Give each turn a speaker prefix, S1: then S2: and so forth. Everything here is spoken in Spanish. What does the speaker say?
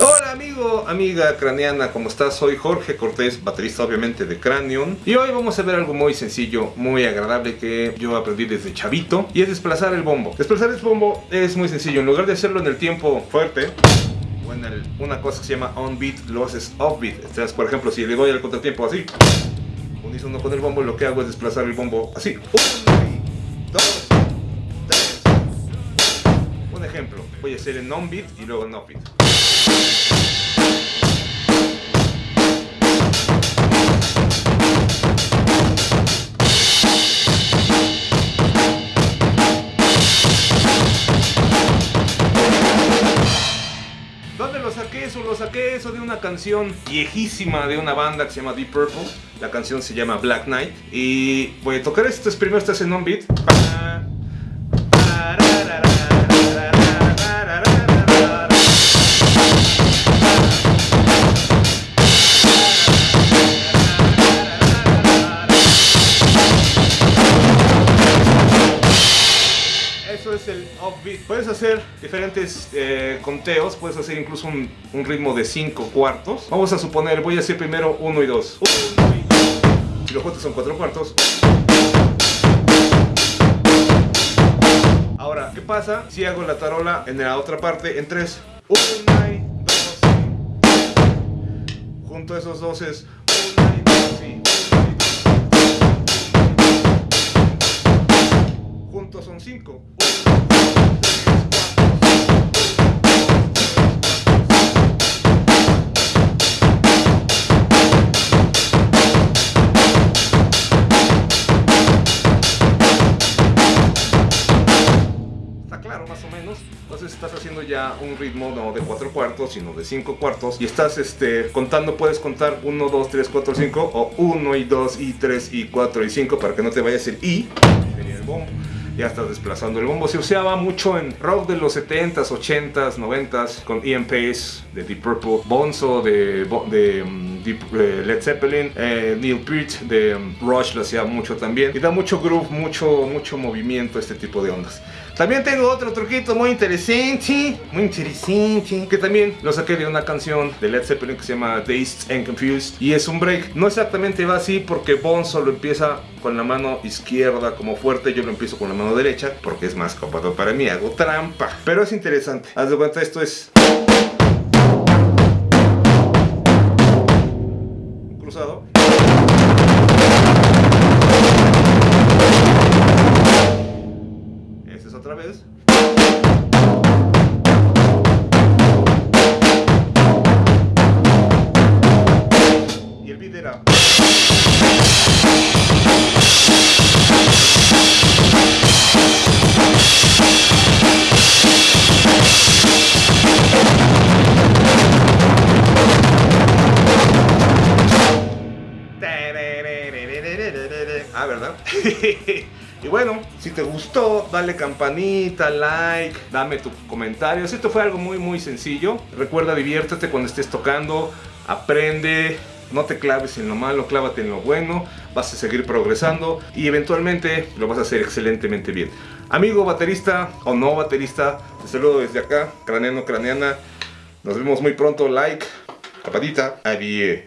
S1: Hola amigo, amiga craneana, ¿cómo estás? Soy Jorge Cortés, baterista obviamente de Cranion Y hoy vamos a ver algo muy sencillo, muy agradable que yo aprendí desde chavito Y es desplazar el bombo Desplazar el bombo es muy sencillo, en lugar de hacerlo en el tiempo fuerte o en el, una cosa que se llama on beat, lo haces off beat. Entonces, por ejemplo, si le doy al contratiempo así, unísono con el bombo, lo que hago es desplazar el bombo así. voy a hacer en non-beat y luego en no-beat. ¿Dónde lo saqué eso? Lo saqué eso de una canción viejísima de una banda que se llama Deep Purple. La canción se llama Black Knight. Y voy a tocar estas primero estas en non-beat. Es el offbeat. Puedes hacer diferentes eh, conteos, puedes hacer incluso un, un ritmo de 5 cuartos. Vamos a suponer, voy a hacer primero 1 y 2. Si los cuartos son 4 cuartos. Ahora, ¿qué pasa si hago la tarola en la otra parte en 3? 1 y 2 y... Junto a esos dos es 1 y 2 y... Juntos son 5. Estás haciendo ya un ritmo no de 4 cuartos, sino de 5 cuartos. Y estás este, contando, puedes contar 1, 2, 3, 4, 5. O 1 y 2 y 3 y 4 y 5 para que no te vayas el I. El bombo. Ya estás desplazando el bombo. Se usaba mucho en rock de los 70s, 80s, 90s con Ian Pace de Deep Purple, Bonzo de, de um, Deep- eh, Led Zeppelin, eh, Neil Peart de um, Rush lo hacía mucho también. Y da mucho groove, mucho, mucho movimiento este tipo de ondas. También tengo otro truquito muy interesante, muy interesante, que también lo saqué de una canción de Led Zeppelin que se llama Dazed and Confused y es un break. No exactamente va así porque Bonzo lo empieza con la mano izquierda como fuerte, yo lo empiezo con la mano derecha porque es más cómodo para mí, hago trampa. Pero es interesante, haz de cuenta esto es cruzado. Otra vez. Y el beat era. Ah, ¿verdad? Y bueno, si te gustó, dale campanita, like, dame tu comentario. Esto fue algo muy, muy sencillo. Recuerda, diviértete cuando estés tocando, aprende. No te claves en lo malo, clávate en lo bueno, vas a seguir progresando y eventualmente lo vas a hacer excelentemente bien. Amigo baterista o no baterista, te saludo desde acá, craneano, craneana. Nos vemos muy pronto, like, capadita, adiós.